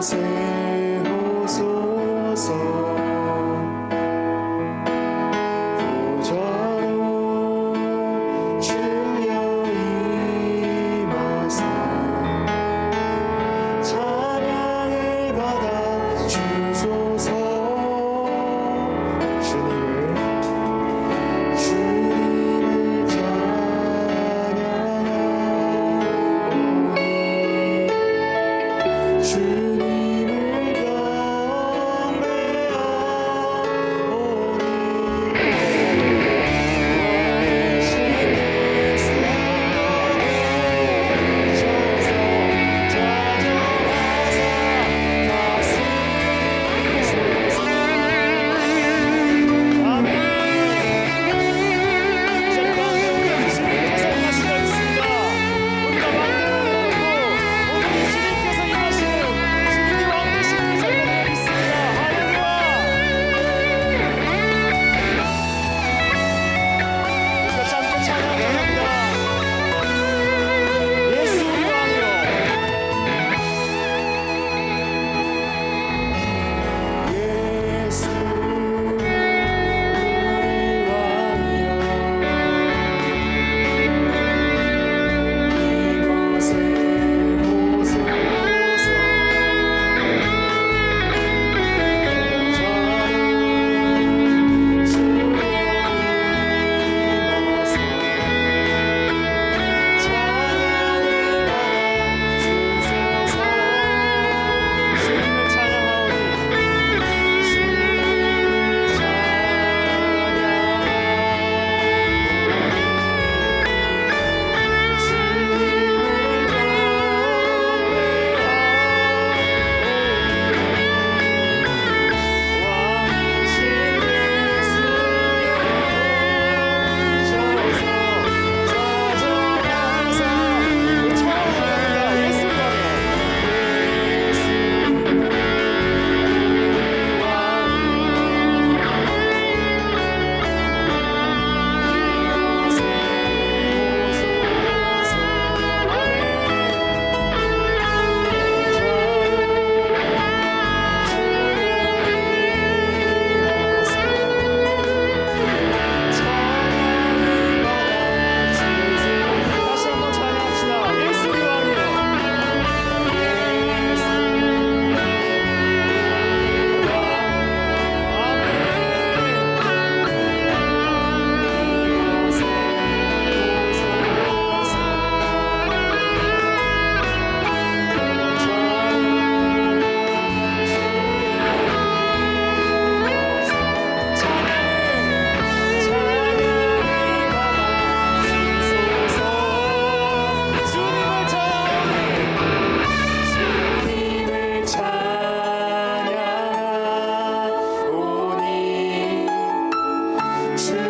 sing. church.